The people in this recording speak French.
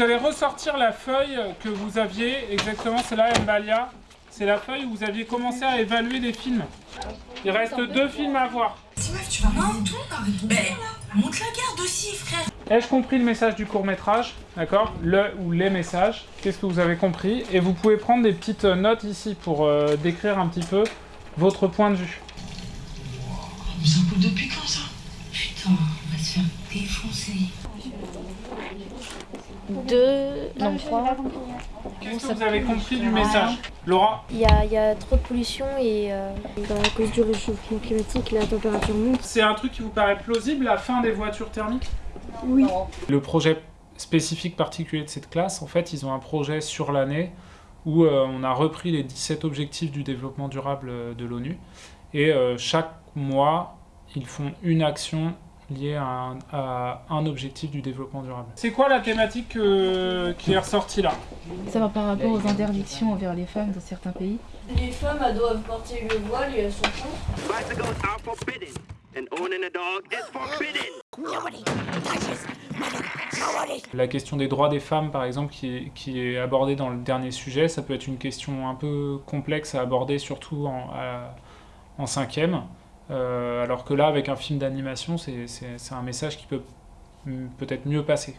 vous allez ressortir la feuille que vous aviez, exactement, c'est là, Mbalia. C'est la feuille où vous aviez commencé à évaluer les films. Il reste deux films à voir. Si meuf, tu vas tout arrête Ben, monte la garde aussi, frère. Ai-je compris le message du court métrage D'accord Le ou les messages. Qu'est-ce que vous avez compris? Et vous pouvez prendre des petites notes ici pour euh, décrire un petit peu votre point de vue. Mais ça depuis quand ça Putain, on va se faire défoncer. Deux, non trois. Qu'est-ce que vous avez compris du message Laura Il y a, il y a trop de pollution et euh, à cause du réchauffement climatique, la température monte. C'est un truc qui vous paraît plausible, la fin des voitures thermiques Oui. Le projet spécifique particulier de cette classe, en fait, ils ont un projet sur l'année où euh, on a repris les 17 objectifs du développement durable euh, de l'ONU. Et euh, chaque mois, ils font une action liée à un, à un objectif du développement durable. C'est quoi la thématique euh, qui est ressortie là? Ça va par rapport aux interdictions envers les femmes dans certains pays. Les femmes, elles doivent porter le voile et elles sont contre. Bicycles are forbidden, and owning a dog is forbidden. La question des droits des femmes, par exemple, qui est, qui est abordée dans le dernier sujet, ça peut être une question un peu complexe à aborder, surtout en, à- en cinquième. Euh, alors que là, avec un film d'animation, c'est un message qui peut peut-être mieux passer.